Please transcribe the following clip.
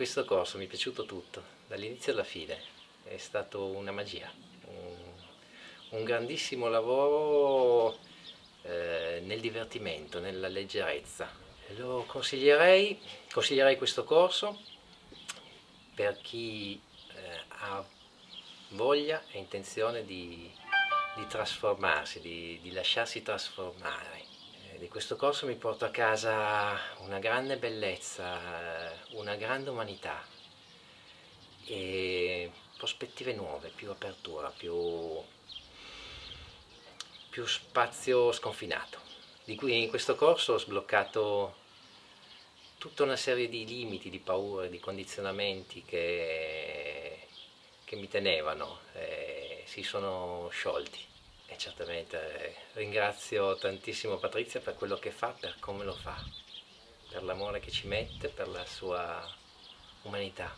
questo corso mi è piaciuto tutto, dall'inizio alla fine, è stato una magia, un, un grandissimo lavoro eh, nel divertimento, nella leggerezza. Lo consiglierei, consiglierei questo corso per chi eh, ha voglia e intenzione di, di trasformarsi, di, di lasciarsi trasformare di questo corso mi porto a casa una grande bellezza, una grande umanità e prospettive nuove, più apertura, più, più spazio sconfinato. Di cui in questo corso ho sbloccato tutta una serie di limiti, di paure, di condizionamenti che, che mi tenevano, e si sono sciolti e certamente ringrazio tantissimo Patrizia per quello che fa, per come lo fa, per l'amore che ci mette, per la sua umanità.